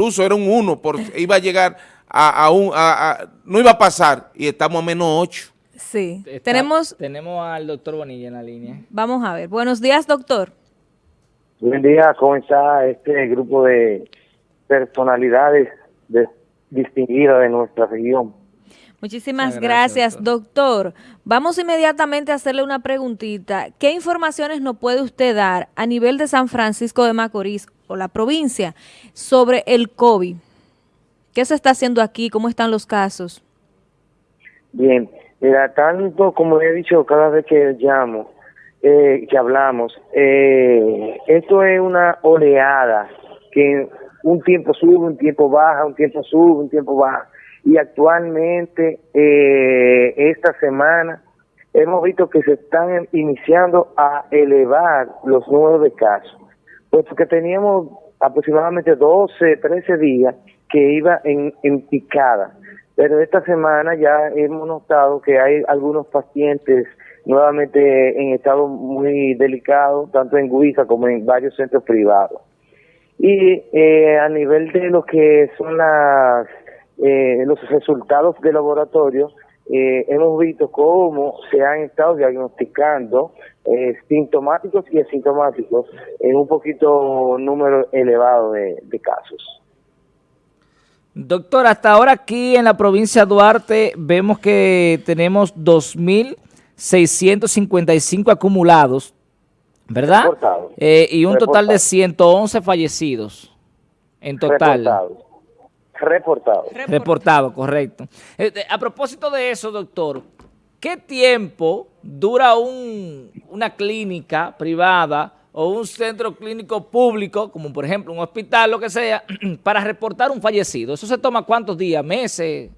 incluso era un 1, por, iba a llegar a, a un, a, no iba a pasar y estamos a menos 8. Sí, tenemos... Tenemos al doctor Bonilla en la línea. Vamos a ver. Buenos días, doctor. Buen día, ¿cómo está este grupo de personalidades distinguidas de nuestra región? Muchísimas gracias, gracias doctor. Vamos inmediatamente a hacerle una preguntita. ¿Qué informaciones nos puede usted dar a nivel de San Francisco de Macorís o la provincia sobre el COVID? ¿Qué se está haciendo aquí? ¿Cómo están los casos? Bien, mira, tanto como he dicho cada vez que llamo, eh, que hablamos, eh, esto es una oleada que un tiempo sube, un tiempo baja, un tiempo sube, un tiempo baja. Y actualmente, eh, esta semana, hemos visto que se están iniciando a elevar los números de casos, puesto que teníamos aproximadamente 12, 13 días que iba en, en picada. Pero esta semana ya hemos notado que hay algunos pacientes nuevamente en estado muy delicado, tanto en Guisa como en varios centros privados. Y eh, a nivel de lo que son las eh, los resultados de laboratorio, eh, hemos visto cómo se han estado diagnosticando eh, sintomáticos y asintomáticos en un poquito número elevado de, de casos. Doctor, hasta ahora aquí en la provincia de Duarte vemos que tenemos 2.655 acumulados, ¿verdad? Eh, y un total de 111 fallecidos en total. Reportado. Reportado. correcto. Eh, a propósito de eso, doctor, ¿qué tiempo dura un, una clínica privada o un centro clínico público, como por ejemplo un hospital, lo que sea, para reportar un fallecido? ¿Eso se toma cuántos días, meses?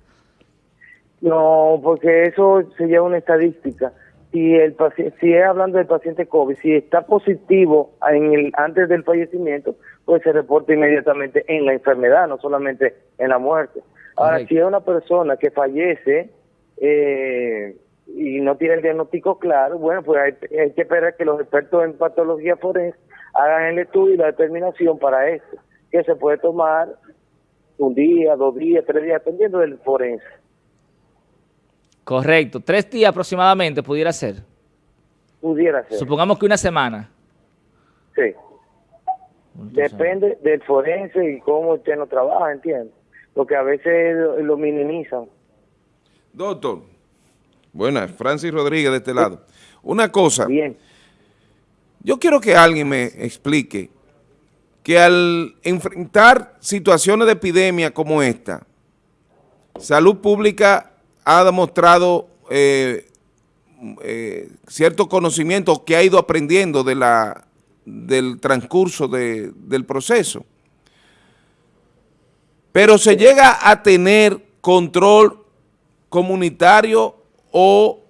No, porque eso se lleva una estadística. Si el si es hablando del paciente COVID, si está positivo en el antes del fallecimiento, pues se reporta inmediatamente en la enfermedad, no solamente en la muerte. Ahora, si es una persona que fallece, eh, y no tiene el diagnóstico claro, bueno, pues hay, que esperar que los expertos en patología forense hagan el estudio y la determinación para esto, que se puede tomar un día, dos días, tres días, dependiendo del forense. Correcto, tres días aproximadamente pudiera ser. Pudiera ser. Supongamos que una semana. Sí. Depende del forense y cómo usted no trabaja, ¿entiendes? Porque a veces lo minimizan. Doctor, Buenas, Francis Rodríguez de este lado. Una cosa. Bien. Yo quiero que alguien me explique que al enfrentar situaciones de epidemia como esta, Salud Pública ha demostrado eh, eh, cierto conocimiento que ha ido aprendiendo de la, del transcurso del proceso. Pero se llega a tener control comunitario o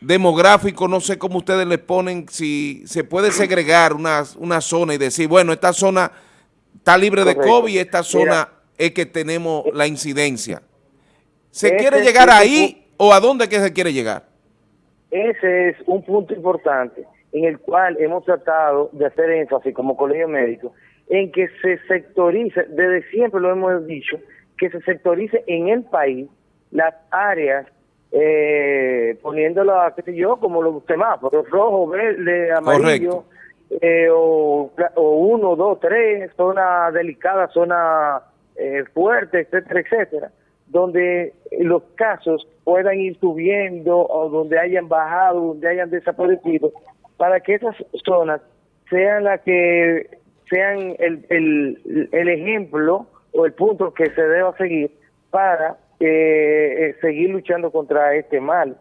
demográfico, no sé cómo ustedes le ponen, si se puede segregar una, una zona y decir, bueno, esta zona está libre de COVID y esta zona es que tenemos la incidencia. ¿Se quiere llegar ahí o a dónde que se quiere llegar? Ese es un punto importante en el cual hemos tratado de hacer énfasis como colegio médico, en que se sectorice, desde siempre lo hemos dicho, que se sectorice en el país las áreas eh, poniéndolas, qué sé yo, como los semáforos, rojo, verde, amarillo, eh, o, o, uno, dos, tres, zona delicada, zona eh, fuerte, etcétera, etcétera, donde los casos puedan ir subiendo o donde hayan bajado, donde hayan desaparecido, para que esas zonas sean las que sean el, el, el ejemplo o el punto que se deba seguir para eh, seguir luchando contra este mal.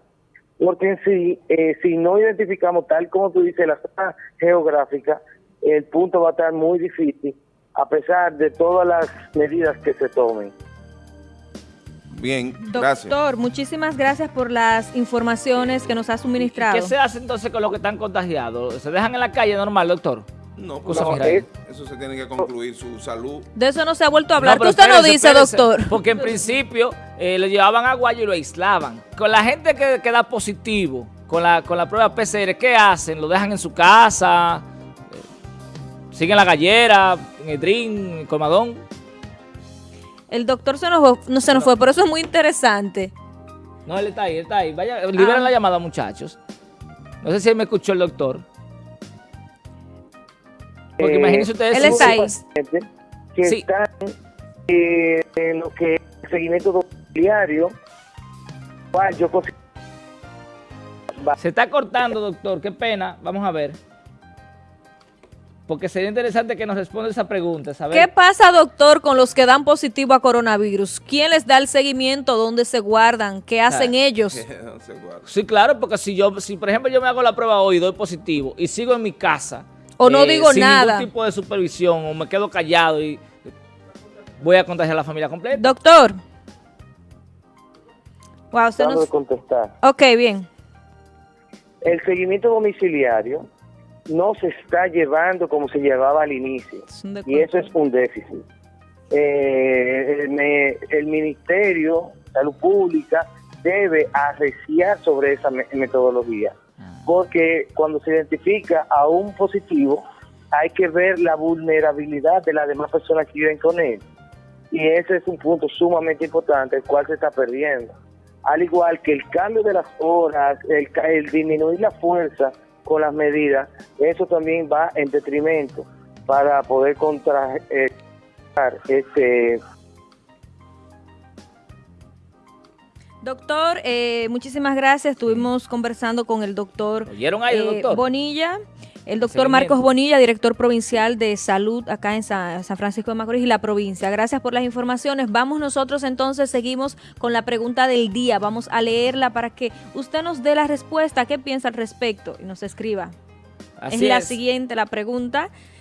Porque en sí, eh, si no identificamos, tal como tú dices, la zona geográfica, el punto va a estar muy difícil, a pesar de todas las medidas que se tomen. Bien, gracias. Doctor, muchísimas gracias por las informaciones que nos ha suministrado. ¿Qué se hace entonces con los que están contagiados? ¿Se dejan en la calle normal, doctor? No, pues eso se tiene que concluir su salud. De eso no se ha vuelto a hablar. usted no dice, doctor. Porque en principio eh, le llevaban agua y lo aislaban. Con la gente que, queda positivo, con la, con la prueba PCR, ¿qué hacen? ¿Lo dejan en su casa? Eh, ¿Siguen la gallera? en Edrín, en Colmadón. El doctor se nos, no se nos fue, pero eso es muy interesante. No, él está ahí, él está ahí. Vaya, liberen ah. la llamada, muchachos. No sé si él me escuchó el doctor. Porque eh, imagínense ustedes... Él está ahí. Que están eh, en lo que es el seguimiento domiciliario, yo Se está cortando, doctor. Qué pena. Vamos a ver. Porque sería interesante que nos responda esa pregunta. ¿Qué pasa, doctor, con los que dan positivo a coronavirus? ¿Quién les da el seguimiento? ¿Dónde se guardan? ¿Qué hacen ellos? Sí, claro, porque si yo, si por ejemplo yo me hago la prueba hoy y doy positivo y sigo en mi casa. O no eh, digo sin nada. ningún tipo de supervisión o me quedo callado y voy a contagiar a la familia completa. Doctor. Wow, usted nos... contestar. Ok, bien. El seguimiento domiciliario no se está llevando como se llevaba al inicio. Y eso es un déficit. Eh, el Ministerio de Salud Pública debe arreciar sobre esa metodología. Ah. Porque cuando se identifica a un positivo, hay que ver la vulnerabilidad de las demás personas que viven con él. Y ese es un punto sumamente importante, el cual se está perdiendo. Al igual que el cambio de las horas, el, el disminuir la fuerza con las medidas, eso también va en detrimento para poder contrarrestar este Doctor, eh, muchísimas gracias. Estuvimos conversando con el doctor, eh, Bonilla. El doctor Marcos Bonilla, director provincial de salud acá en San, Francisco de Macorís y la provincia. Gracias por las informaciones. Vamos nosotros entonces, seguimos con la pregunta del día. Vamos a leerla para que usted nos dé la respuesta, qué piensa al respecto y nos escriba. es la siguiente, la pregunta.